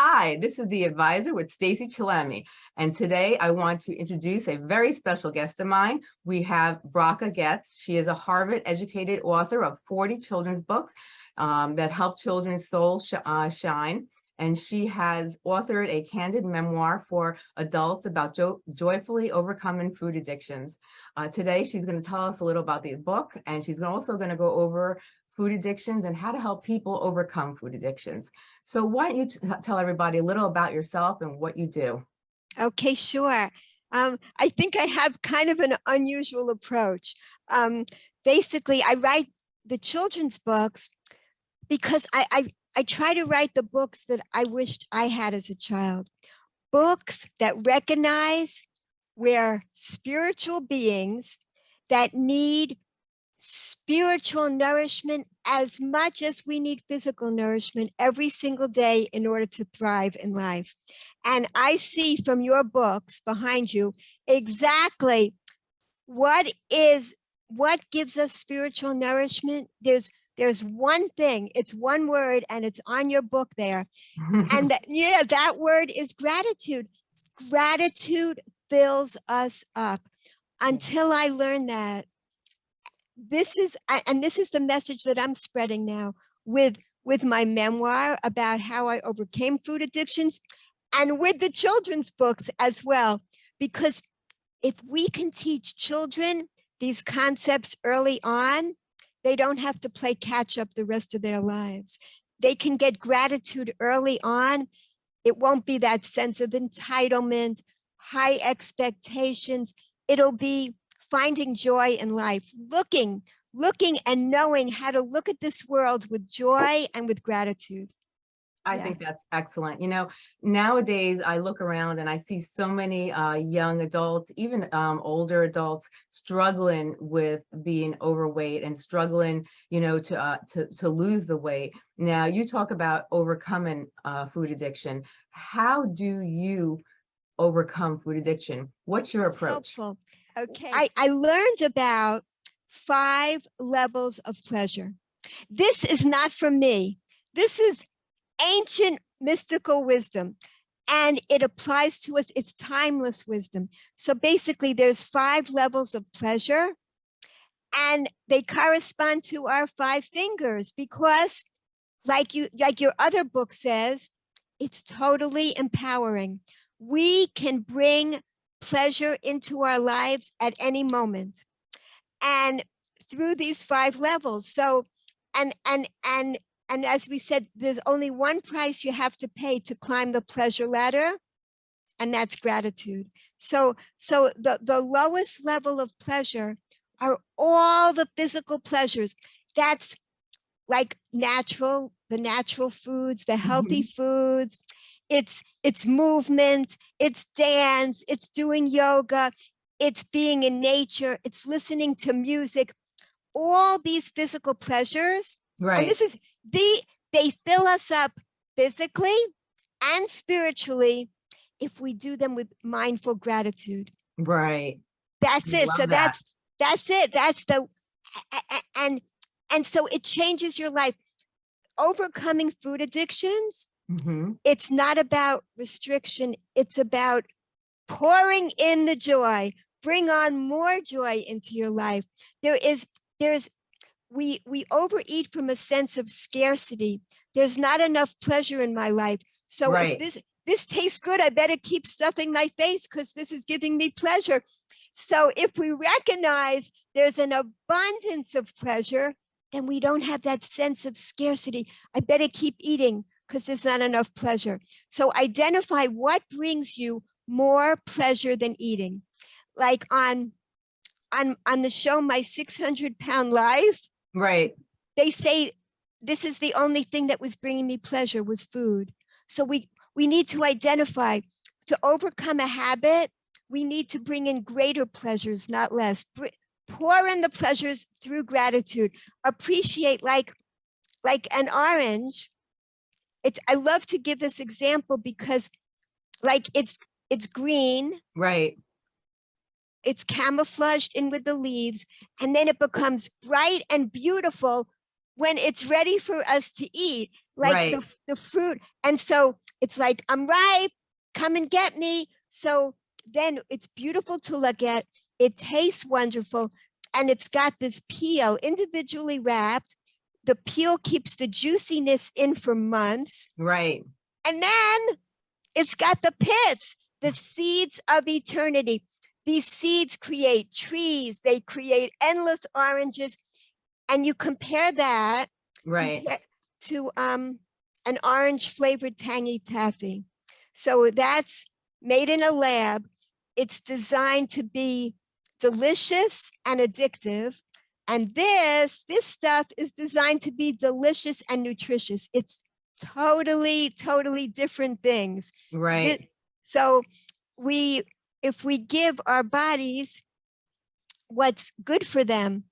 Hi, this is the advisor with Stacy Chillemi, and today I want to introduce a very special guest of mine. We have Bracha Goetz. She is a Harvard-educated author of 40 children's books um, that help children's souls sh uh, shine, and she has authored a candid memoir for adults about jo joyfully overcoming food addictions. Uh, today, she's going to tell us a little about the book, and she's also going to go over food addictions and how to help people overcome food addictions. So why don't you tell everybody a little about yourself and what you do? Okay, sure. Um, I think I have kind of an unusual approach. Um, basically, I write the children's books because I, I, I try to write the books that I wished I had as a child. Books that recognize we're spiritual beings that need spiritual nourishment as much as we need physical nourishment every single day in order to thrive in life. And I see from your books behind you exactly what is what gives us spiritual nourishment. There's there's one thing, it's one word and it's on your book there. and that, yeah, that word is gratitude. Gratitude fills us up. Until I learned that, this is, and this is the message that I'm spreading now with, with my memoir about how I overcame food addictions and with the children's books as well. Because if we can teach children these concepts early on, they don't have to play catch up the rest of their lives. They can get gratitude early on. It won't be that sense of entitlement, high expectations. It'll be finding joy in life, looking, looking and knowing how to look at this world with joy and with gratitude. I yeah. think that's excellent. You know, nowadays I look around and I see so many uh, young adults, even um, older adults, struggling with being overweight and struggling, you know, to uh, to to lose the weight. Now, you talk about overcoming uh, food addiction. How do you overcome food addiction? What's your approach? Helpful. Okay. I, I learned about five levels of pleasure. This is not from me. This is ancient mystical wisdom and it applies to us. It's timeless wisdom. So basically there's five levels of pleasure and they correspond to our five fingers because like you, like your other book says, it's totally empowering. We can bring pleasure into our lives at any moment. And through these five levels so and and and and as we said there's only one price you have to pay to climb the pleasure ladder and that's gratitude. So so the the lowest level of pleasure are all the physical pleasures. That's like natural the natural foods the healthy mm -hmm. foods it's it's movement, it's dance, it's doing yoga, it's being in nature, it's listening to music, all these physical pleasures. Right. And this is the they fill us up physically and spiritually if we do them with mindful gratitude. Right. That's it. So that. that's that's it. That's the and and so it changes your life. Overcoming food addictions Mm -hmm. It's not about restriction. It's about pouring in the joy, bring on more joy into your life. There is, there's, we, we overeat from a sense of scarcity. There's not enough pleasure in my life. So right. this, this tastes good. I better keep stuffing my face because this is giving me pleasure. So if we recognize there's an abundance of pleasure, then we don't have that sense of scarcity. I better keep eating because there's not enough pleasure. So identify what brings you more pleasure than eating. Like on, on, on the show, My 600 Pound Life, right? they say this is the only thing that was bringing me pleasure was food. So we, we need to identify to overcome a habit, we need to bring in greater pleasures, not less. Pour in the pleasures through gratitude. Appreciate like, like an orange it's I love to give this example because like it's it's green. Right. It's camouflaged in with the leaves and then it becomes bright and beautiful when it's ready for us to eat like right. the, the fruit. And so it's like, I'm ripe, come and get me. So then it's beautiful to look at. It tastes wonderful. And it's got this peel individually wrapped. The peel keeps the juiciness in for months. Right. And then it's got the pits, the seeds of eternity. These seeds create trees, they create endless oranges. And you compare that Right. compare- to um, an orange flavored tangy taffy. So that's made in a lab. It's designed to be delicious and addictive. And this, this stuff is designed to be delicious and nutritious. It's totally, totally different things. Right. It- So we, if we give our bodies what's good for them,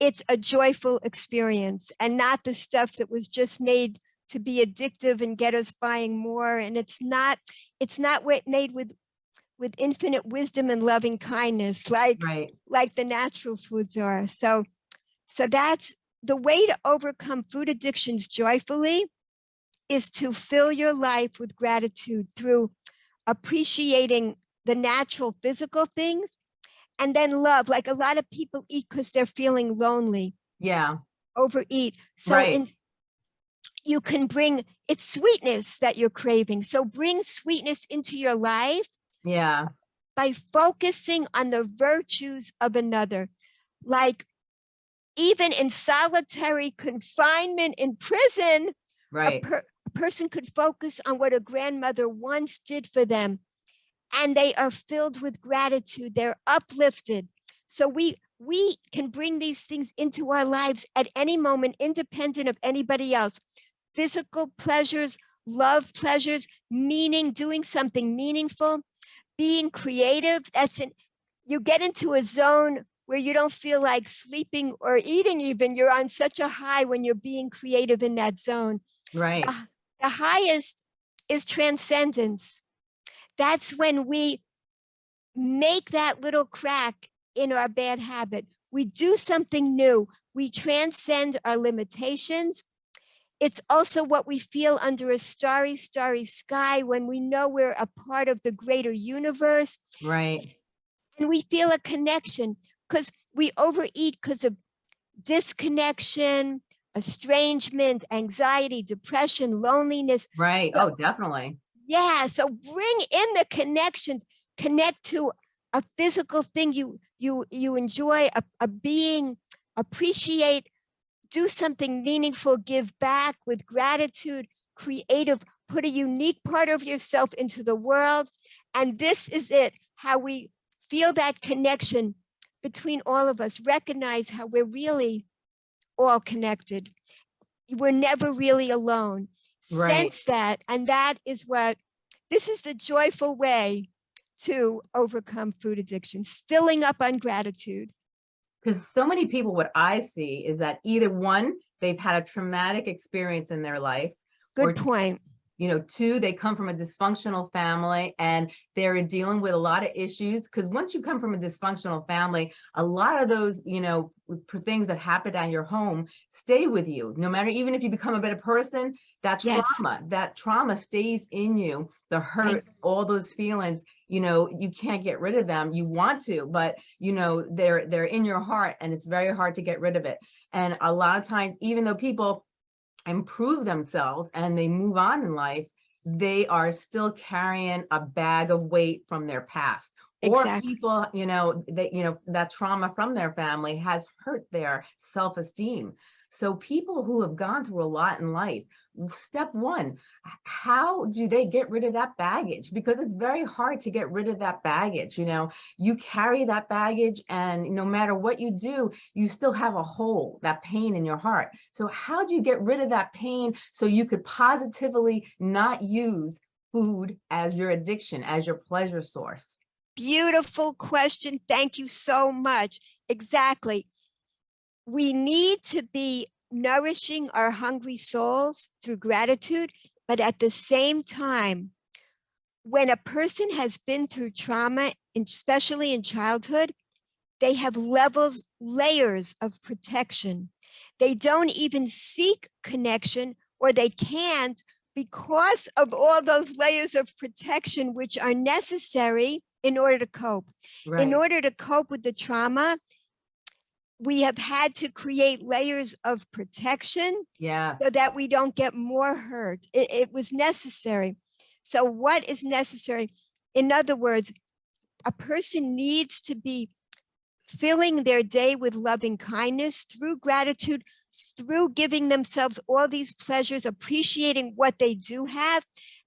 it's a joyful experience and not the stuff that was just made to be addictive and get us buying more. And it's not, it's not made with, with infinite wisdom and loving kindness, like, Right. like the natural foods are. So, so that's the way to overcome food addictions joyfully is to fill your life with gratitude through appreciating the natural physical things and then love. Like a lot of people eat because they're feeling lonely, Yeah. overeat. So Right. in, you can bring it's sweetness that you're craving. So bring sweetness into your life Yeah. by focusing on the virtues of another. Like even in solitary confinement in prison, a, Right. per- a person could focus on what a grandmother once did for them and they are filled with gratitude they're uplifted so we we can bring these things into our lives at any moment independent of anybody else physical pleasures love pleasures meaning doing something meaningful being creative that's an you get into a zone where you don't feel like sleeping or eating even you're on such a high when you're being creative in that zone Right. Ah, the highest is transcendence. That's when we make that little crack in our bad habit. We do something new. We transcend our limitations. It's also what we feel under a starry, starry sky when we know we're a part of the greater universe Right. and we feel a connection because we overeat because of disconnection, estrangement, anxiety, depression, loneliness, Right. So- Oh, definitely. yeah, so bring in the connections, connect to a physical thing you you you enjoy, a, a being, appreciate, do something meaningful, give back with gratitude, creative, put a unique part of yourself into the world. And this is it, how we feel that connection between all of us, recognize how we're really all connected. We're never really alone Right. sense that and that is what this is the joyful way to overcome food addictions filling up on gratitude Because so many people, what I see is that either one, they've had a traumatic experience in their life, good Or- point you know, two, they come from a dysfunctional family and they're dealing with a lot of issues. Because once you come from a dysfunctional family, a lot of those, you know, things that happen at your home stay with you. No matter, even if you become a better person, that Yes. trauma, that trauma stays in you. The hurt, all those feelings, you know, you can't get rid of them. You want to, but you know, they're they're in your heart and it's very hard to get rid of it. And a lot of times, even though people improve themselves and they move on in life, they are still carrying a bag of weight from their past. Or people, you know, that, you know, that trauma from their family has hurt their self-esteem. So people who have gone through a lot in life, step one, how do they get rid of that baggage? Because it's very hard to get rid of that baggage. You know, you carry that baggage and no matter what you do, you still have a hole, that pain in your heart. So how do you get rid of that pain so you could positively not use food as your addiction, as your pleasure source? beautiful question thank you so much exactly we need to be nourishing our hungry souls through gratitude but at the same time when a person has been through trauma especially in childhood they have levels layers of protection they don't even seek connection or they can't because of all those layers of protection which are necessary in order to cope. In order to cope with the trauma, we have had to create layers of protection yeah, so that we don't get more hurt. It, it was necessary. So what is necessary? In other words, a person needs to be filling their day with loving kindness through gratitude, through giving themselves all these pleasures, appreciating what they do have.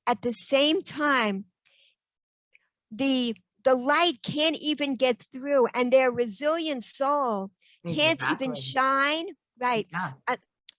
At the same time, the the light can't even get through and their resilient soul can't even shine, right? Yeah,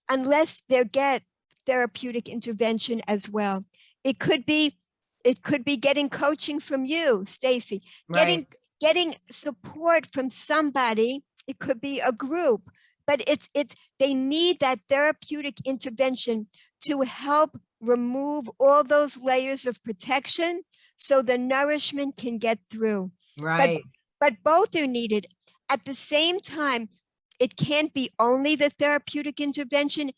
unless they get therapeutic intervention as well. It could be, it could be getting coaching from you, Stacy, getting, right, getting support from somebody. It could be a group, but it's, it, they need that therapeutic intervention to help remove all those layers of protection so the nourishment can get through right, But, but both are needed. At the same time, it can't be only the therapeutic intervention.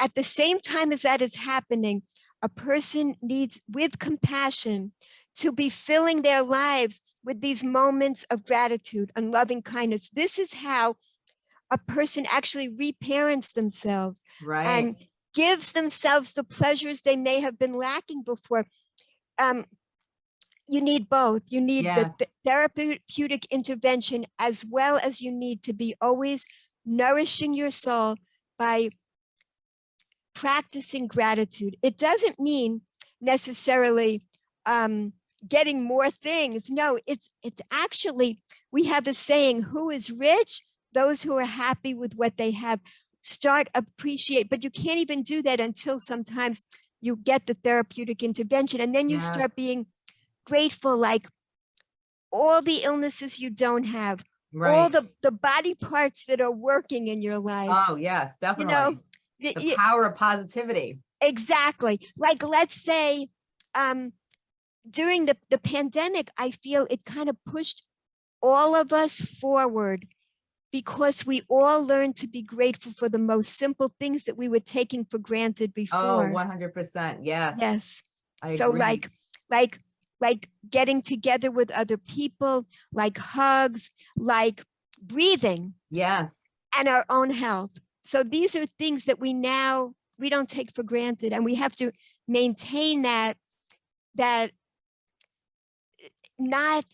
At the same time as that is happening, a person needs, with compassion, to be filling their lives with these moments of gratitude and loving kindness. This is how a person actually reparents themselves right, and gives themselves the pleasures they may have been lacking before. Um, you need both. You need the Yes. th- therapeutic intervention as well as you need to be always nourishing your soul by practicing gratitude. It doesn't mean necessarily um, getting more things. No, it's it's actually we have a saying: "Who is rich? Those who are happy with what they have." Start appreciate, but you can't even do that until sometimes you get the therapeutic intervention, and then you Yes. start being grateful, like all the illnesses you don't have, all the the body parts that are working in your life. Oh, yes, definitely. you know, The y- power of positivity. exactly like let's say um during the the pandemic i feel it kind of pushed all of us forward because we all learned to be grateful for the most simple things that we were taking for granted Oh, before one hundred percent, yes. yes I so agree. like like like getting together with other people like hugs like breathing Yes, and our own health. So these are things that we now we don't take for granted and we have to maintain that that not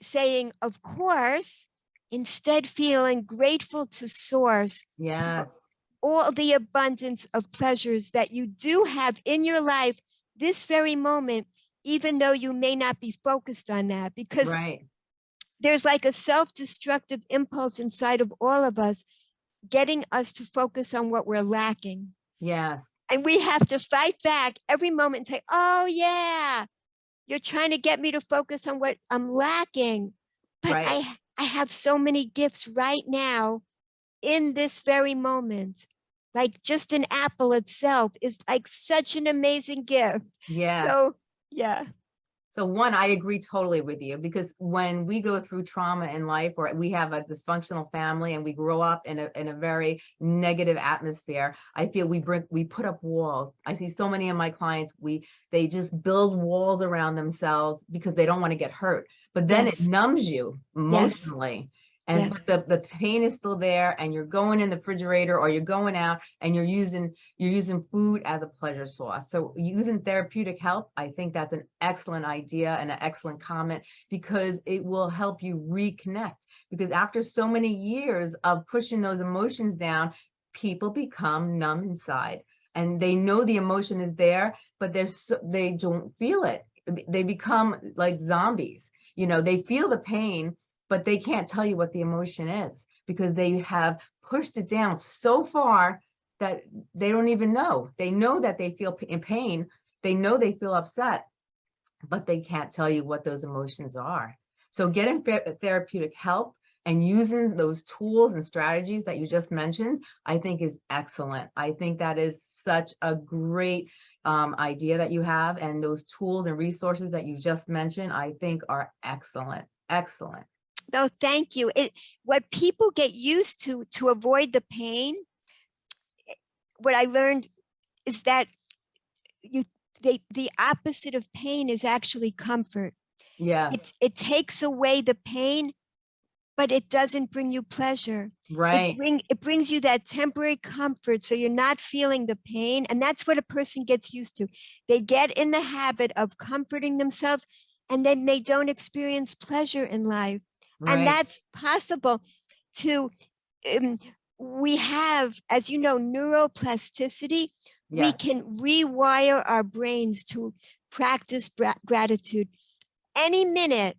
saying of course instead feeling grateful to source yes, all the abundance of pleasures that you do have in your life this very moment even though you may not be focused on that because right, there's like a self-destructive impulse inside of all of us getting us to focus on what we're lacking. Yes, and we have to fight back every moment and say oh yeah you're trying to get me to focus on what i'm lacking. But Right. i i have so many gifts right now in this very moment. Like just an apple itself is like such an amazing gift. Yeah. so yeah So one, I agree totally with you because when we go through trauma in life or we have a dysfunctional family and we grow up in a, in a very negative atmosphere, I feel we bring, we put up walls. I see so many of my clients, we, they just build walls around themselves because they don't want to get hurt. But then Yes. it numbs you emotionally. And Yes. the, the pain is still there and you're going in the refrigerator or you're going out and you're using you're using food as a pleasure source. So using therapeutic help, I think that's an excellent idea and an excellent comment because it will help you reconnect. Because after so many years of pushing those emotions down, people become numb inside and they know the emotion is there, but they're so, they don't feel it. They become like zombies. You know, they feel the pain, but they can't tell you what the emotion is because they have pushed it down so far that they don't even know. They know that they feel in pain. They know they feel upset, but they can't tell you what those emotions are. So getting therapeutic help and using those tools and strategies that you just mentioned, I think is excellent. I think that is such a great um, idea that you have and those tools and resources that you just mentioned, I think are excellent, excellent. No, thank you. It, what people get used to to avoid the pain, what I learned is that, you they, the opposite of pain is actually comfort. Yeah, It, it takes away the pain, but it doesn't bring you pleasure. It right. bring, it brings you that temporary comfort. So you're not feeling the pain. And that's what a person gets used to. They get in the habit of comforting themselves and then they don't experience pleasure in life. And that's possible to, um, we have, as you know, neuroplasticity. We can rewire our brains to practice gratitude. Any minute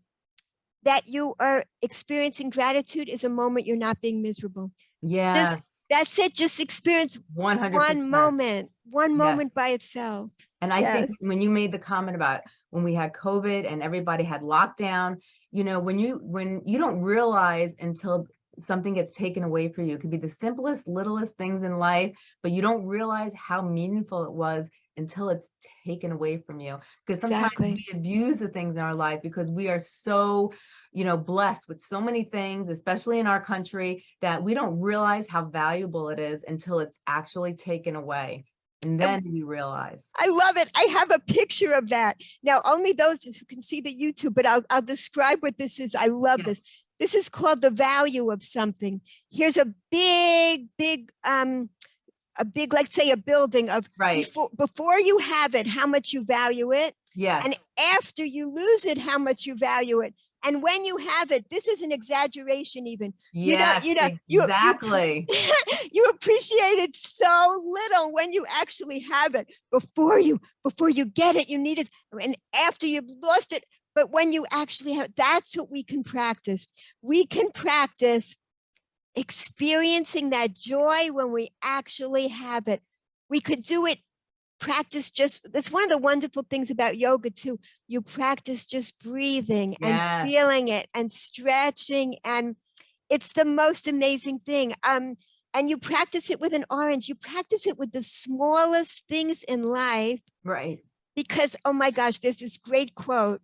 that you are experiencing gratitude is a moment you're not being miserable. Yeah. That's it. Just experience one hundred one moment, one Yes. moment by itself. And I think when you made the comment about when we had COVID and everybody had lockdown, you know, when you when you don't realize until something gets taken away from you, it could be the simplest, littlest things in life, but you don't realize how meaningful it was until it's taken away from you. Because sometimes Exactly. we abuse the things in our life because we are so, you know, blessed with so many things, especially in our country, that we don't realize how valuable it is until it's actually taken away. And then we realize. I love it. I have a picture of that. Now, only those who can see the YouTube, but I'll, I'll describe what this is. I love Yeah. this. This is called the value of something. Here's a big, big, um, a big, let's say a building of Right. before, before you have it, how much you value it. Yes. and after you lose it, how much you value it. And when you have it, this is an exaggeration even. you know- you know, you- you- exactly. you appreciate it so little when you actually have it. Before you, before you get it, you need it. And after you've lost it, but when you actually have, that's what we can practice. We can practice experiencing that joy when we actually have it. We could do it practice just that's one of the wonderful things about yoga too you practice just breathing and feeling it and stretching and it's the most amazing thing um and you practice it with an orange you practice it with the smallest things in life Right. because oh my gosh there's this great quote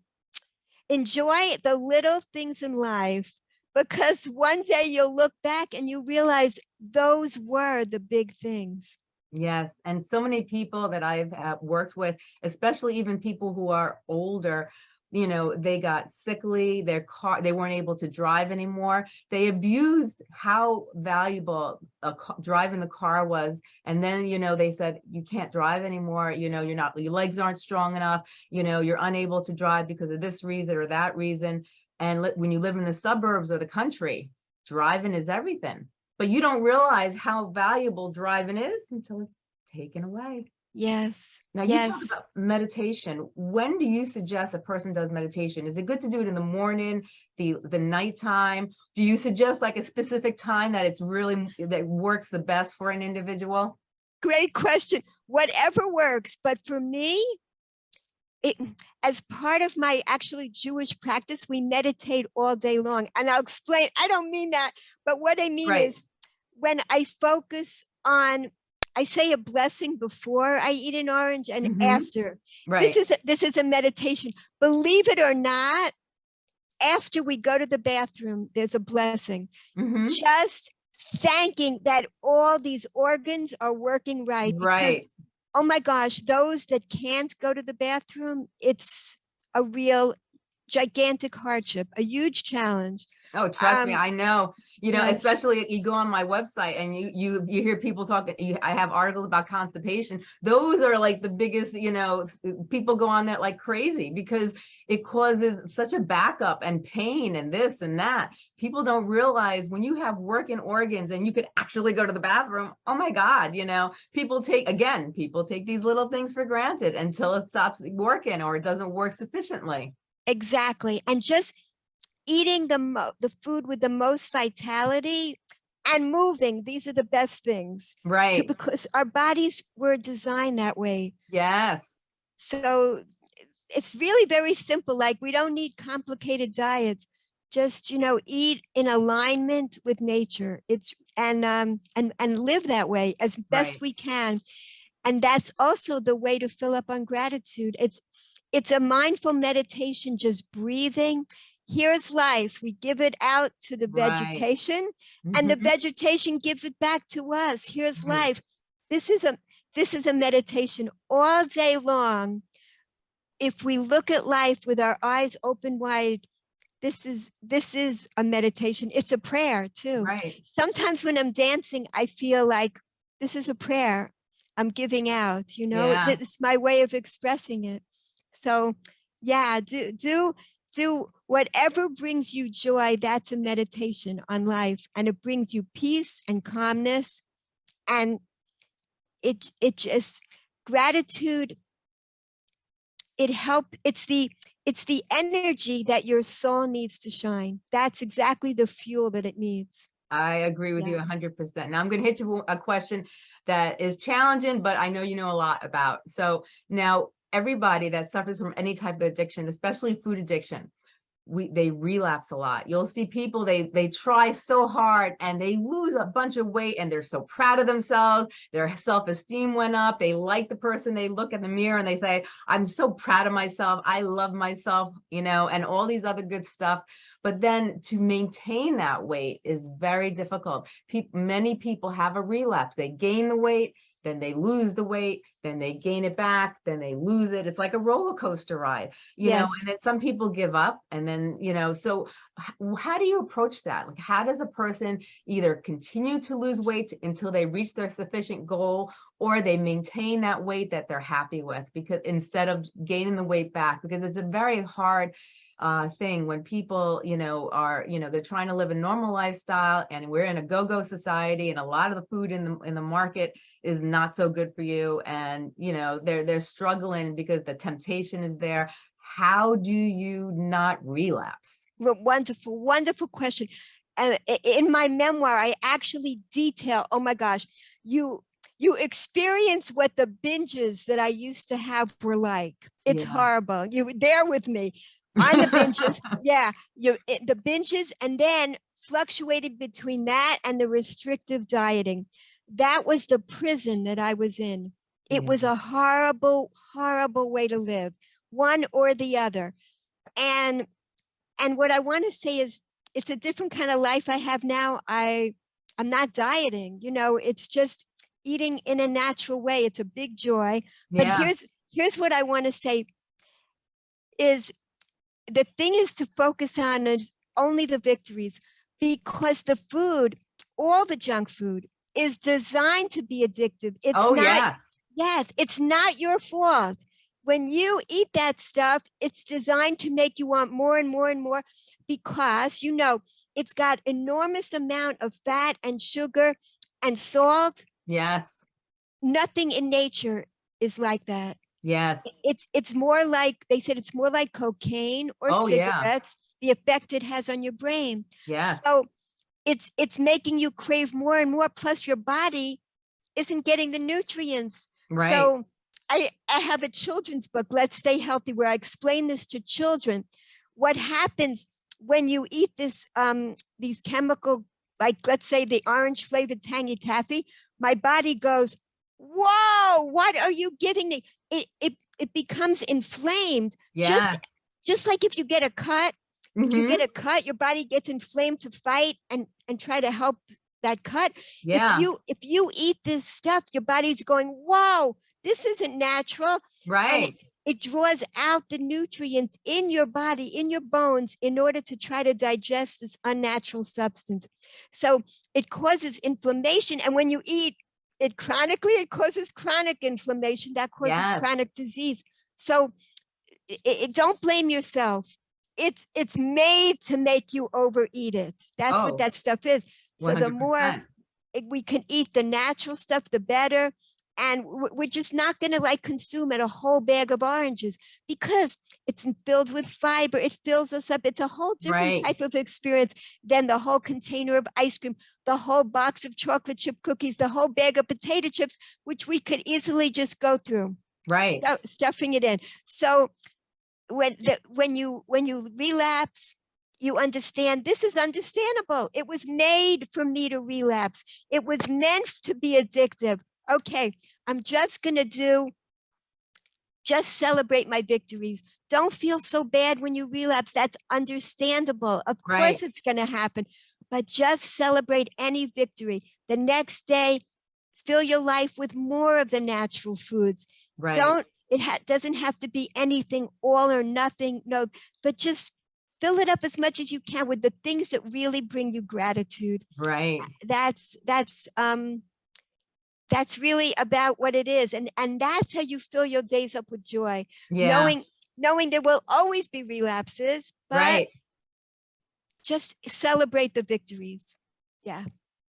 enjoy the little things in life because one day you'll look back and you realize those were the big things Yes. And so many people that I've uh, worked with, especially even people who are older, you know, they got sickly, their car, they weren't able to drive anymore. They abused how valuable a ca- driving the car was. And then, you know, they said, you can't drive anymore. You know, you're not, your legs aren't strong enough. You know, you're unable to drive because of this reason or that reason. And when you live in the suburbs or the country, driving is everything. But you don't realize how valuable driving is until it's taken away. yes Now you talk about meditation. When do you suggest a person does meditation? Is it good to do it in the morning, the the nighttime? Do you suggest like a specific time that it's really that works the best for an individual? great question. Whatever works, but for me, it as part of my actually Jewish practice, we meditate all day long. And I'll explain, I don't mean that, but what I mean Right. is when I focus on, I say a blessing before I eat an orange and Mhm. after. Right. This is a, this is a meditation. Believe it or not, after we go to the bathroom, there's a blessing Mhm. just thanking that all these organs are working right. Right. Oh my gosh, those that can't go to the bathroom, it's a real gigantic hardship, a huge challenge. Oh, trust me, Um, I know. You know, yes. especially you go on my website and you you you hear people talking. You, I have articles about constipation. Those are like the biggest. You know, people go on that like crazy because it causes such a backup and pain and this and that. People don't realize when you have working organs and you could actually go to the bathroom. Oh my God, you know, people take again. People take these little things for granted until it stops working or it doesn't work sufficiently. Exactly. And just eating the mo- the food with the most vitality and moving. These are the best things. Right. because our bodies were designed that way. Yes. so it's really very simple like we don't need complicated diets just you know eat in alignment with nature it's and um and and live that way as best Right. we can and that's also the way to fill up on gratitude it's it's a mindful meditation just breathing here's life we give it out to the Right. vegetation and the Mhm. vegetation gives it back to us here's Mhm. life this is a this is a meditation all day long. If we look at life with our eyes open wide, this is this is a meditation. It's a prayer too. Right. Sometimes when I'm dancing, I feel like this is a prayer I'm giving out, you know, Yeah. it's my way of expressing it. So yeah, do do do whatever brings you joy, that's a meditation on life. And it brings you peace and calmness. And it it just gratitude, it help, it's the it's the energy that your soul needs to shine. That's exactly the fuel that it needs. I agree with you Yeah. hundred percent. Now I'm gonna hit you a question that is challenging, but I know you know a lot about. So now everybody that suffers from any type of addiction, especially food addiction, we they relapse a lot. You'll see people they they try so hard and they lose a bunch of weight and they're so proud of themselves. Their self-esteem went up. They like the person. They look in the mirror and they say, "I'm so proud of myself. I love myself," you know, and all these other good stuff. But then to maintain that weight is very difficult. Many people have a relapse. They gain the weight, then they lose the weight, then they gain it back, then they lose it. It's like a roller coaster ride, you know, and then some people give up and then, you know, so how do you approach that? Like, how does a person either continue to lose weight until they reach their sufficient goal or they maintain that weight that they're happy with because instead of gaining the weight back, because it's a very hard uh thing when people you know are you know they're trying to live a normal lifestyle and we're in a go-go society and a lot of the food in the in the market is not so good for you and you know they're they're struggling because the temptation is there how do you not relapse Wo- Wonderful, wonderful question. And in my memoir, I actually detail, oh my gosh, you you experience what the binges that I used to have were like. It's Yeah. horrible. You were there with me on the binges. yeah, you it- the binges and then fluctuated between that and the restrictive dieting. That was the prison that I was in. It was mm. a horrible, horrible way to live, one or the other. And and what I want to say is it's a different kind of life I have now. I I'm not dieting, you know, it's just eating in a natural way. It's a big joy. But yeah here's here's what I want to say is the thing is to focus on is only the victories because the food, all the junk food is designed to be addictive. It's oh not yeah Yes, it's not your fault. When you eat that stuff, it's designed to make you want more and more and more because you know it's got enormous amount of fat and sugar and salt. yes Nothing in nature is like that. Yes It's it's more like they said it's more like cocaine or Oh, yeah. cigarettes, the effect it has on your brain. Yeah. So it's it's making you crave more and more. Plus your body isn't getting the nutrients. right So I, I have a children's book, Let's Stay Healthy, where I explain this to children. What happens when you eat this, um, these chemical, like let's say the orange flavored tangy taffy, my body goes, whoa, what are you giving me? It, it, it becomes inflamed, yeah. just just like if you get a cut, if you Mhm. get a cut, your body gets inflamed to fight and, and try to help that cut. Yeah. if you if you eat this stuff your body's going whoa this isn't natural. Right. it draws out the nutrients in your body in your bones in order to try to digest this unnatural substance. So it causes inflammation and when you eat it chronically it causes chronic inflammation that causes Yes. chronic disease so i i- don't blame yourself it's it's made to make you overeat it that's Oh. what that stuff is so the more 100%. it- we can eat the natural stuff, the better. And we're just not going to like consume it a whole bag of oranges because it's filled with fiber. It fills us up. It's a whole different Right. type of experience than the whole container of ice cream, the whole box of chocolate chip cookies, the whole bag of potato chips, which we could easily just go through right stu- stuffing it in. So when the, when you when you relapse, you understand this is understandable. It was made for me to relapse. It was meant to be addictive. Okay, I'm just gonna do just celebrate my victories. Don't feel so bad when you relapse. That's understandable. Of course Right. it's gonna happen, but just celebrate any victory. The next day, fill your life with more of the natural foods. Right. Don't, it ha doesn't have to be anything all or nothing, no, but just fill it up as much as you can with the things that really bring you gratitude. Right. That's, that's, um, that's really about what it is. And, and that's how you fill your days up with joy, Yeah. knowing, knowing there will always be relapses, but Right. just celebrate the victories. Yeah.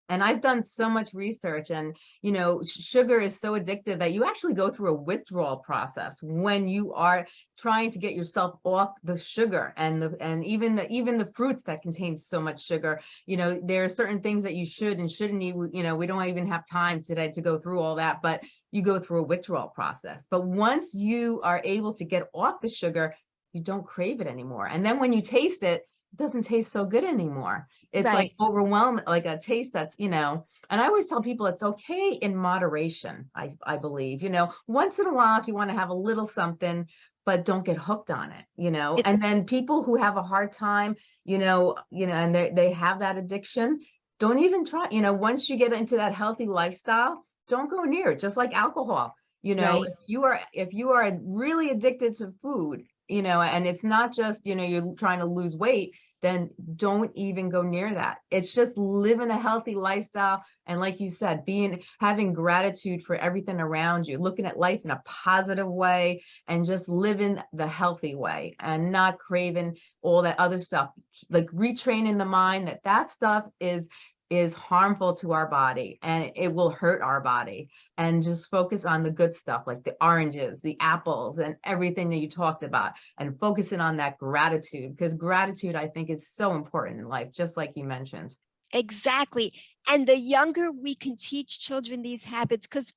And I've done so much research and, you know, sugar is so addictive that you actually go through a withdrawal process when you are trying to get yourself off the sugar and the, and even the, even the fruits that contain so much sugar, you know, there are certain things that you should and shouldn't eat, you know, we don't even have time today to go through all that, but you go through a withdrawal process. But once you are able to get off the sugar, you don't crave it anymore. And then when you taste it, it doesn't taste so good anymore. It's like overwhelming, like a taste that's, you know, and I always tell people it's okay in moderation, I, I believe, you know, once in a while, if you want to have a little something, but don't get hooked on it, you know, It- and then people who have a hard time, you know, you know, and they, they have that addiction, don't even try, you know, once you get into that healthy lifestyle, don't go near it, just like alcohol. You know, Right. if you are, if you are really addicted to food, you know, and it's not just, you know, you're trying to lose weight, then don't even go near that. It's just living a healthy lifestyle. And like you said, being, having gratitude for everything around you, looking at life in a positive way and just living the healthy way and not craving all that other stuff, like retraining the mind that that stuff is is harmful to our body and it will hurt our body and just focus on the good stuff like the oranges, the apples and everything that you talked about and focusing on that gratitude because gratitude I think is so important in life, just like you mentioned. Exactly. And the younger we can teach children these habits, because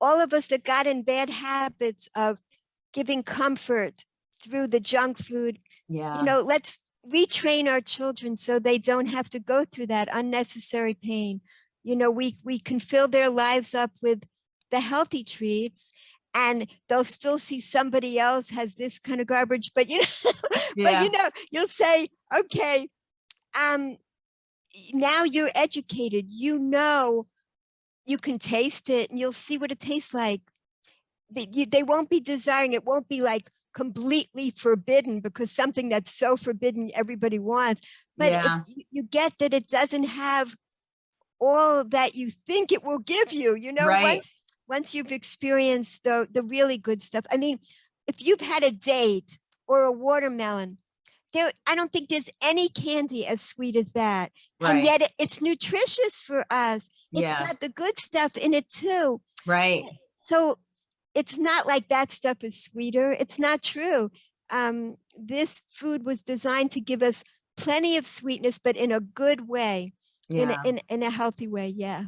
all of us that got in bad habits of giving comfort through the junk food, Yeah. you know, let's retrain our children so they don't have to go through that unnecessary pain. You know, we, we can fill their lives up with the healthy treats and they'll still see somebody else has this kind of garbage, but you know, but you know, you'll say, okay, um, now you're educated, you know, you can taste it and you'll see what it tastes like. They, you, they won't be desiring, it won't be like completely forbidden because something that's so forbidden everybody wants, but Yeah. you, get that it doesn't have all that you think it will give you, you know, Right. once, once you've experienced the, the really good stuff. I mean, if you've had a date or a watermelon, there, I don't think there's any candy as sweet as that. And yet it- it's nutritious for us. It's Yeah. got the good stuff in it too. Right. So it's not like that stuff is sweeter. It's not true. Um, this food was designed to give us plenty of sweetness, but in a good way, in, a, in, in a healthy way. Yeah.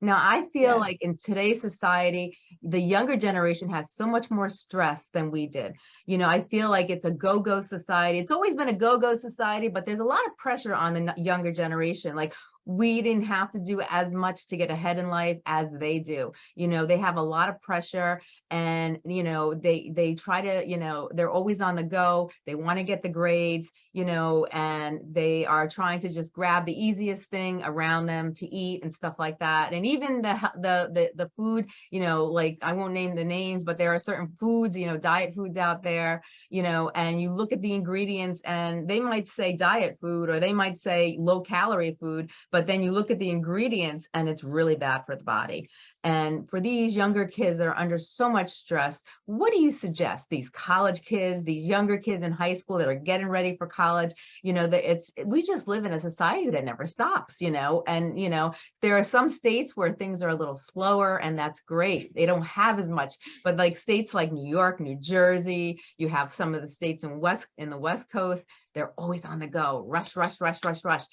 Now, I feel Yeah. like in today's society, the younger generation has so much more stress than we did. You know, I feel like it's a go-go society. It's always been a go-go society, but there's a lot of pressure on the younger generation. Like we didn't have to do as much to get ahead in life as they do. You know, they have a lot of pressure and, you know, they they try to, you know, they're always on the go. They want to get the grades, you know, and they are trying to just grab the easiest thing around them to eat and stuff like that. And even the the the the food, you know, like I won't name the names, but there are certain foods, you know, diet foods out there, you know, and you look at the ingredients and they might say diet food or they might say low calorie food, but then you look at the ingredients and it's really bad for the body. And for these younger kids that are under so much stress, what do you suggest? These college kids, these younger kids in high school that are getting ready for college, you know, that it's, we just live in a society that never stops, you know, and, you know, there are some states where things are a little slower and that's great. They don't have as much, but like states like New York, New Jersey, you have some of the states in West, in the West Coast, they're always on the go, rush, rush, rush, rush, rush.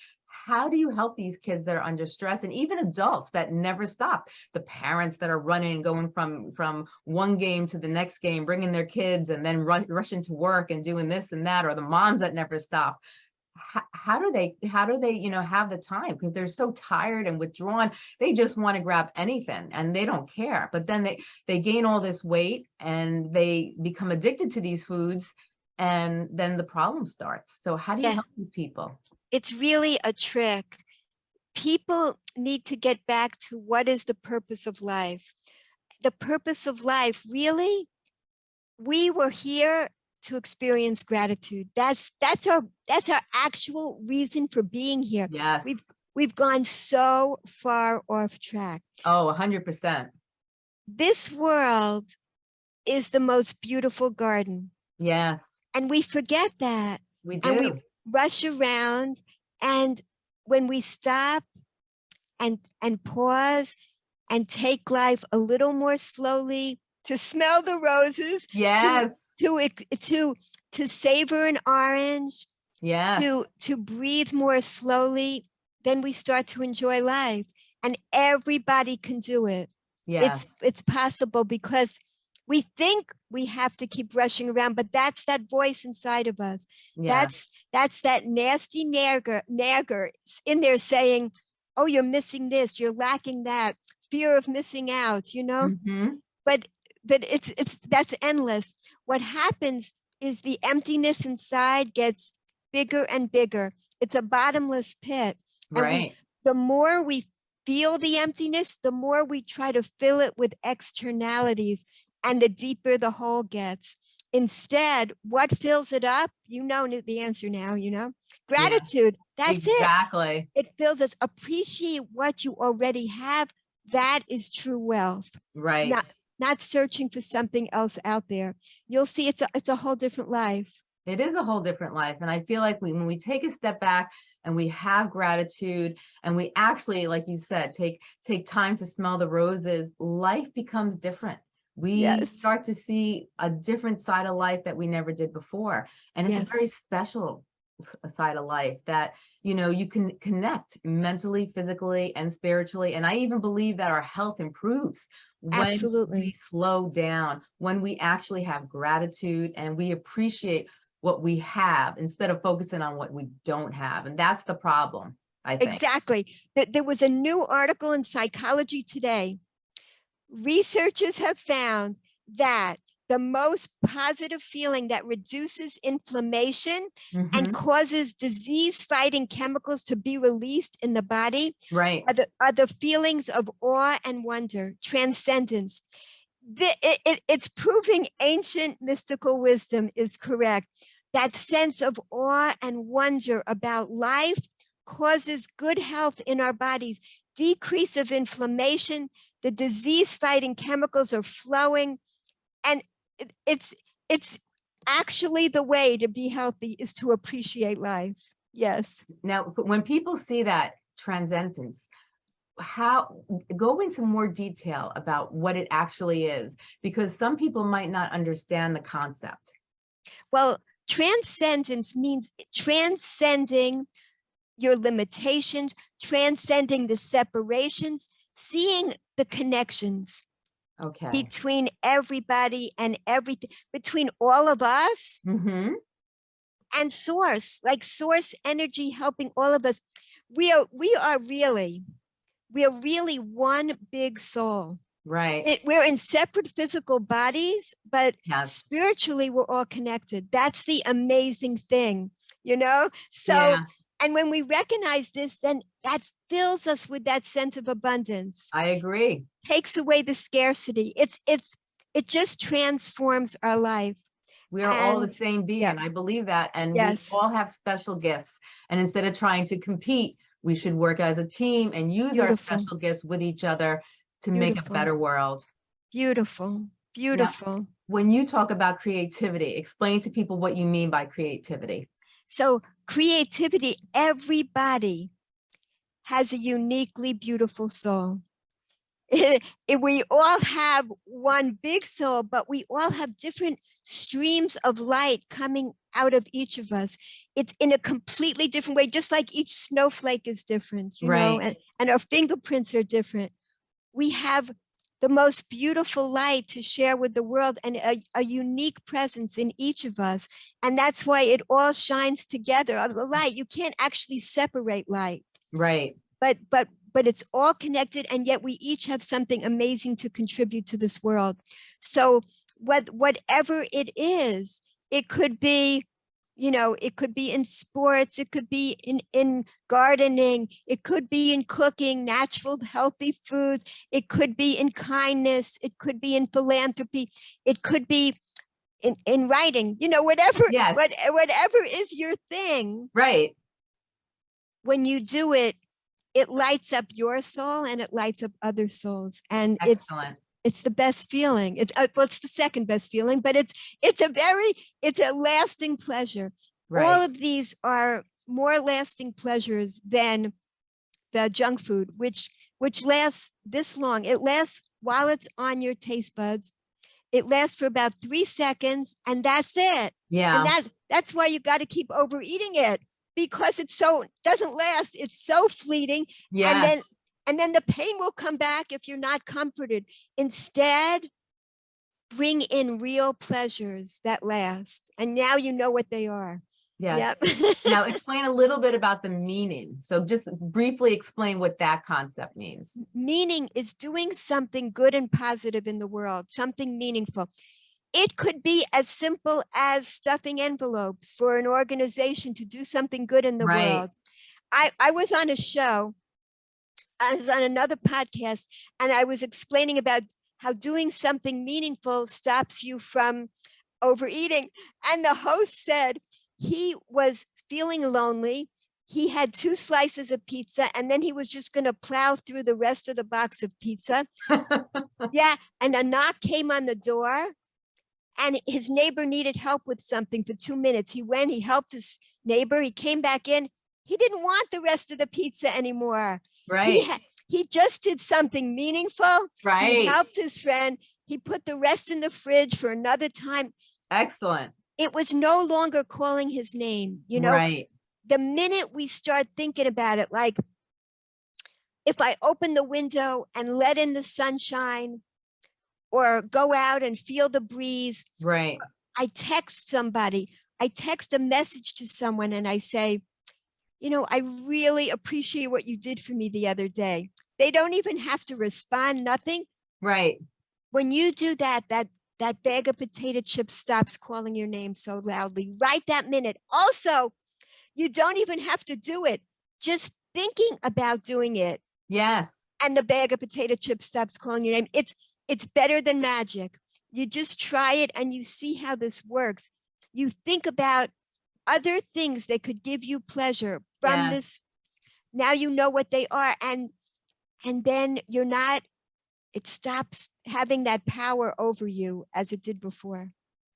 How do you help these kids that are under stress and even adults that never stop? The parents that are running, going from from one game to the next game, bringing their kids and then run, rushing to work and doing this and that, or the moms that never stop. How, how do they how do they you know have the time because they're so tired and withdrawn they just want to grab anything and they don't care but then they they gain all this weight and they become addicted to these foods and then the problem starts so how do you Yeah. help these people It's really a trick. people need to get back to what is the purpose of life. The purpose of life, really, we were here to experience gratitude. That's that's our that's our actual reason for being here. Yes. We've we've gone so far off track. Oh, a hundred percent. This world is the most beautiful garden. Yes, And we forget that. we And we- do. Rush around and when we stop and and pause and take life a little more slowly to smell the roses Yes, to ex- to to savor an orange yes, to to breathe more slowly then we start to enjoy life. And everybody can do it. Yes, it's it's possible because we think we have to keep rushing around but that's that voice inside of us. Yes, that's that's that nasty nagger nagger in there saying oh you're missing this you're lacking that fear of missing out you know? Mhm. but but it's it's that's endless. What happens is the emptiness inside gets bigger and bigger. It's a bottomless pit. And we- right. the more we feel the emptiness the more we try to fill it with externalities and the deeper the hole gets. Instead what fills it up? You know the answer now you know? Gratitude that's it. Exactly. it fills us. Appreciate what you already have. That is true wealth. Right. not not searching for something else out there. You'll see it's a, it's a whole different life. It is a whole different life. And I feel like when we take a step back and we have gratitude and we actually, like you said, take, take time to smell the roses, life becomes different. We Yes. start to see a different side of life that we never did before. And it's a very special side of life that, you know, you can connect mentally, physically, and spiritually. And I even believe that our health improves when Absolutely. we slow down, when we actually have gratitude and we appreciate what we have instead of focusing on what we don't have. And that's the problem, I think. Exactly. Th- There was a new article in Psychology Today. Researchers have found that the most positive feeling that reduces inflammation Mhm, and causes disease fighting chemicals to be released in the body Right. are the, are the feelings of awe and wonder, transcendence. The, it, it- it's proving ancient mystical wisdom is correct. That sense of awe and wonder about life causes good health in our bodies, decrease of inflammation, the disease fighting chemicals are flowing. And it- it's, it's actually the way to be healthy is to appreciate life. Yes. Now, when people see that transcendence, how go into more detail about what it actually is, because some people might not understand the concept. Well, transcendence means transcending your limitations, transcending the separations, seeing the connections Okay. between everybody and everything, between all of us hmm and source, like source energy helping all of us. We are, we are really, we are really one big soul. Right. It, we're in separate physical bodies, but Yes. spiritually we're all connected. That's the amazing thing, you know? So, Yeah, and when we recognize this, then that fills us with that sense of abundance, I agree. takes away the scarcity. It's, it's, it just transforms our life. We are all the same being. I believe that. And we all have special gifts. And instead of trying to compete, we should work as a team and use our special gifts with each other to make a better world. Beautiful, beautiful. When you talk about creativity, explain to people what you mean by creativity. So creativity, everybody has a uniquely beautiful soul. If we all have one big soul, but we all have different streams of light coming out of each of us. It's in a completely different way, just like each snowflake is different, you know, Right. and, and our fingerprints are different. We have the most beautiful light to share with the world and a, a unique presence in each of us. And that's why it all shines together. Uh, The light, you can't actually separate light, Right. but but but it's all connected, and yet we each have something amazing to contribute to this world. So what whatever it is, it could be, you know, it could be in sports, it could be in, in gardening, it could be in cooking, natural, healthy food, it could be in kindness, it could be in philanthropy, it could be in, in writing, you know, whatever, Yes. what, whatever is your thing, Right. When you do it, it lights up your soul and it lights up other souls. And it's Excellent. it's the best feeling. It, uh, well, it's the second best feeling, but it's it's a very it's a lasting pleasure. All of these are more lasting pleasures than the junk food, which which lasts this long. It lasts while it's on your taste buds. It lasts for about three seconds, and that's it. Yeah. And that that's why you got to keep overeating it because it's so doesn't last. It's so fleeting Yeah. and then and then the pain will come back if you're not comforted instead bring in real pleasures that last and now you know what they are Yeah. yep Now explain a little bit about the meaning. So just briefly explain what that concept means. meaning is doing something good and positive in the world something meaningful it could be as simple as stuffing envelopes for an organization to do something good in the Right. world i i was on a show I was on another podcast and I was explaining about how doing something meaningful stops you from overeating. And the host said he was feeling lonely. He had two slices of pizza and then he was just going to plow through the rest of the box of pizza. yeah. And a knock came on the door and his neighbor needed help with something for two minutes. He went, he helped his neighbor, he came back in. He didn't want the rest of the pizza anymore. Right. ha- he just did something meaningful. Right. He helped his friend. He put the rest in the fridge for another time. Excellent. It was no longer calling his name. You know, Right. the minute we start thinking about it, like if I open the window and let in the sunshine or go out and feel the breeze, Right. I text somebody, I text a message to someone and I say, you know, I really appreciate what you did for me the other day. They don't even have to respond, nothing. Right. When you do that, that that bag of potato chips stops calling your name so loudly right that minute. Also, you don't even have to do it. Just thinking about doing it Yes. and the bag of potato chips stops calling your name. It's it's better than magic. You just try it and you see how this works. You think about other things that could give you pleasure from Yeah. this. Now you know what they are and and then you're not it stops having that power over you as it did before.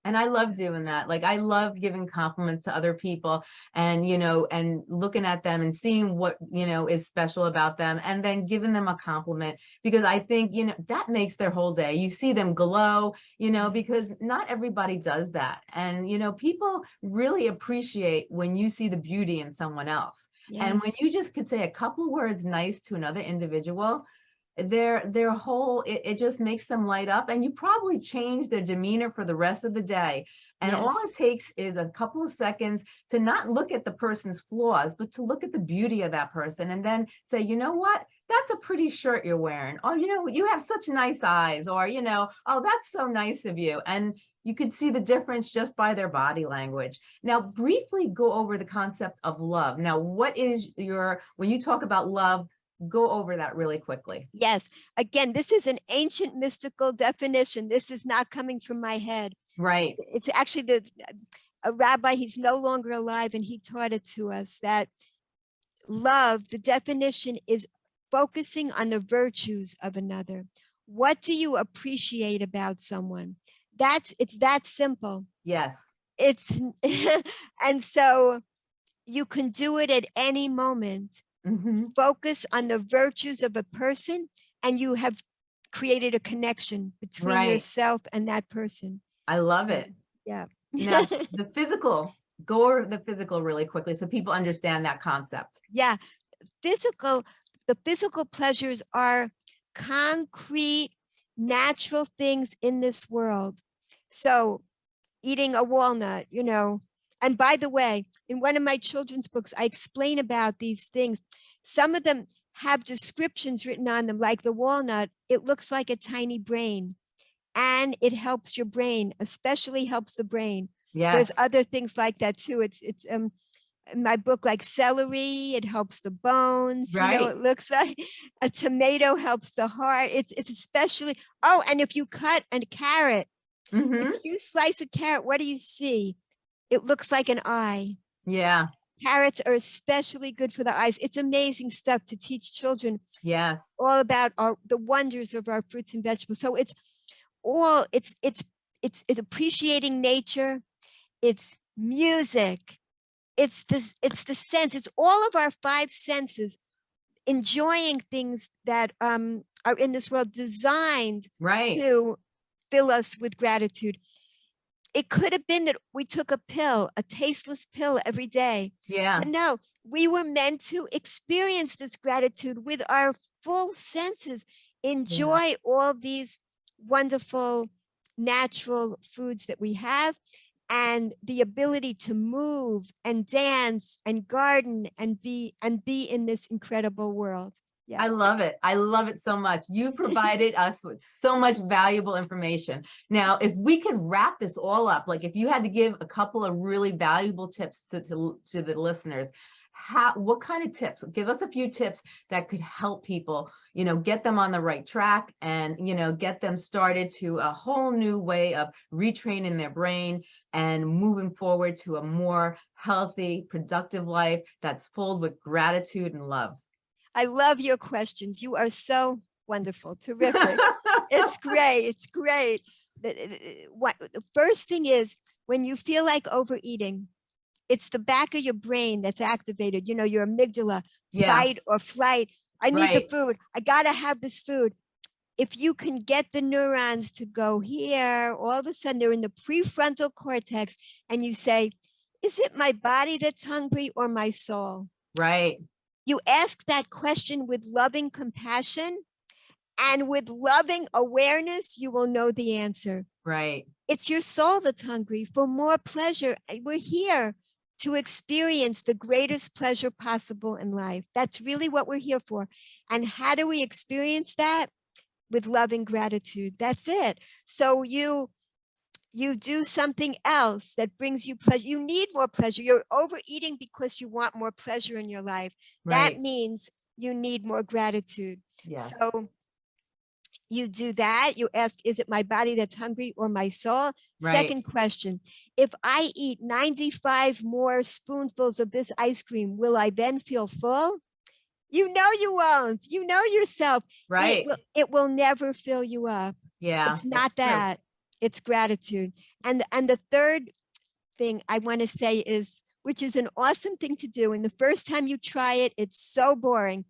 And I love doing that. Like I love giving compliments to other people and, you know, and looking at them and seeing what, you know, is special about them and then giving them a compliment because I think, you know, that makes their whole day. You see them glow, you know, because not everybody does that. And, you know, people really appreciate when you see the beauty in someone else. And when you just could say a couple words nice to another individual, their their whole it, it just makes them light up and you probably change their demeanor for the rest of the day. And all it takes is a couple of seconds to not look at the person's flaws, but to look at the beauty of that person and then say, you know what? That's a pretty shirt you're wearing. Oh, you know, you have such nice eyes, or you know, oh, that's so nice of you. And you could see the difference just by their body language. Now, briefly go over the concept of love. Now, what is your, when you talk about love, go over that really quickly. Yes. Again, this is an ancient mystical definition. This is not coming from my head. Right. it's actually the a rabbi he's no longer alive and he taught it to us that love the definition is focusing on the virtues of another what do you appreciate about someone that's it's that simple Yes. it's and so you can do it at any moment Mhm. focus on the virtues of a person and you have created a connection between Right. yourself and that person I love it. yeah Now, the physical, go over the physical really quickly so people understand that concept. yeah physical the physical pleasures are concrete natural things in this world so eating a walnut you know and by the way in one of my children's books i explain about these things some of them have descriptions written on them like the walnut it looks like a tiny brain and it helps your brain especially helps the brain Yeah. There's other things like that too. It's, it's, um, in my book, like celery, it helps the bones, you know, Right. it looks like a tomato helps the heart. It's, it's especially, oh, and if you cut a carrot, hmm if you slice a carrot, what do you see? It looks like an eye. yeah, Carrots are especially good for the eyes. It's amazing stuff to teach children yes, all about our the wonders of our fruits and vegetables. So it's all it's it's it's it's appreciating nature, it's music, it's the it's the sense, it's all of our five senses enjoying things that um are in this world designed right, to fill us with gratitude. It could have been that we took a pill, a tasteless pill every day. yeah, But no, we were meant to experience this gratitude with our full senses, enjoy all these wonderful natural foods that we have and the ability to move and dance and garden and be and be in this incredible world. Yeah. I love it. I love it so much. You provided us with so much valuable information. Now, if we could wrap this all up, like if you had to give a couple of really valuable tips to, to, to the listeners, how, what kind of tips? Give us a few tips that could help people, you know, get them on the right track and, you know, get them started to a whole new way of retraining their brain and moving forward to a more healthy, productive life that's filled with gratitude and love. I love your questions. You are so wonderful, terrific. it's great. It's great. What the first thing is when you feel like overeating, it's the back of your brain that's activated. You know, your amygdala, Yeah, fight or flight. I need the food. I gotta have this food. If you can get the neurons to go here, all of a sudden they're in the prefrontal cortex, and you say, "Is it my body that's hungry or my soul?" right. You ask that question with loving compassion and with loving awareness, you will know the answer. Right. It's your soul that's hungry for more pleasure. and We're here to experience the greatest pleasure possible in life. That's really what we're here for. And how do we experience that? With loving gratitude. That's it. So you you do something else that brings you pleasure. You need more pleasure. You're overeating because you want more pleasure in your life. Right. That means you need more gratitude. Yeah. So you do that. You ask, is it my body that's hungry or my soul? Right. Second question, if I eat 95 more spoonfuls of this ice cream, will I then feel full? You know you won't. You know yourself. It Right. will, it will never fill you up. Yeah. it's not true. It's gratitude. And and the third thing I want to say is, which is an awesome thing to do. And the first time you try it, it's so boring.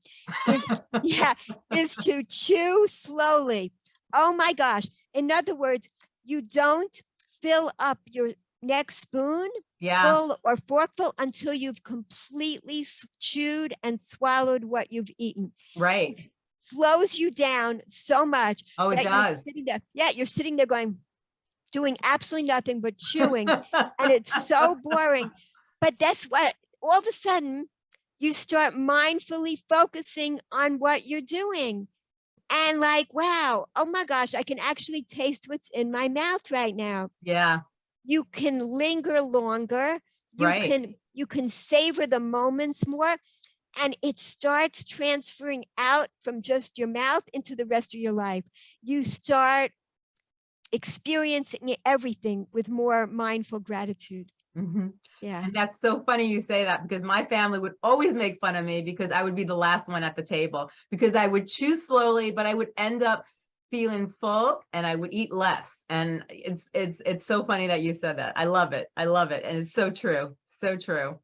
Is yeah, is to chew slowly. Oh my gosh. In other words, you don't fill up your next spoon Yeah. full or forkful until you've completely chewed and swallowed what you've eaten. Right. Slows you down so much Oh, it that you're does. sitting there. Yeah, you're sitting there going, doing absolutely nothing but chewing, and it's so boring. But that's what all of a sudden you start mindfully focusing on what you're doing. And like, wow, oh my gosh, I can actually taste what's in my mouth right now. Yeah. You can linger longer. You Right. can you can savor the moments more. And it starts transferring out from just your mouth into the rest of your life. You start experiencing everything with more mindful gratitude. Mhm. Yeah. And that's so funny you say that because my family would always make fun of me because I would be the last one at the table because I would chew slowly, but I would end up feeling full and I would eat less. And it's it's it's so funny that you said that. I love it. I love it. And it's so true. So true.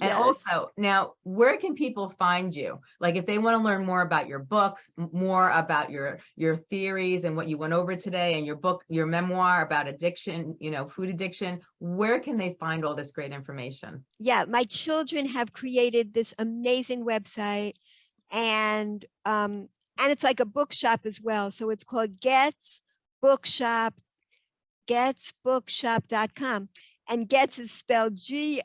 And Yes. also, now, where can people find you? Like, if they want to learn more about your books, more about your your theories and what you went over today, and your book, your memoir about addiction, you know, food addiction, where can they find all this great information? yeah, my children have created this amazing website and um and it's like a bookshop as well. So it's called Goetz Bookshop, goetzbookshop.com. And Goetz is spelled G-O-E-T-Z,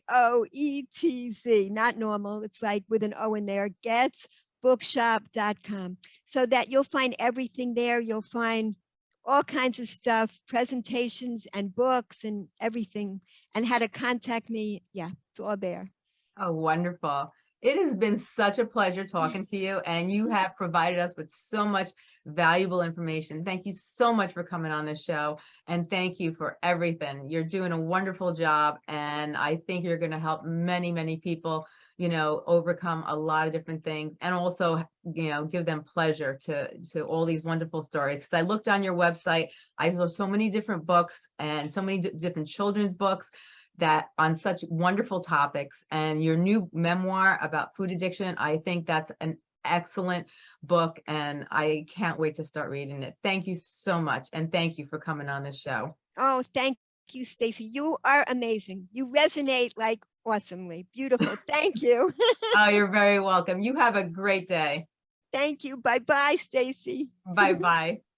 not normal. It's like with an O in there, goetzbookshop.com. So that you'll find everything there. You'll find all kinds of stuff, presentations and books and everything, and how to contact me. Yeah, it's all there. Oh, wonderful. It has been such a pleasure talking to you and you have provided us with so much valuable information. Thank you so much for coming on the show and thank you for everything. You're doing a wonderful job and I think you're going to help many, many people, you know, overcome a lot of different things and also, you know, give them pleasure to, to all these wonderful stories. 'Cause I looked on your website, I saw so many different books and so many different children's books that on such wonderful topics and your new memoir about food addiction, I think that's an excellent book and I can't wait to start reading it. Thank you so much. And thank you for coming on the show. Oh, thank you, Stacy. You are amazing. You resonate like awesomely. Beautiful. Thank you. Oh, you're very welcome. You have a great day. Thank you. Bye-bye, Stacy. Bye-bye.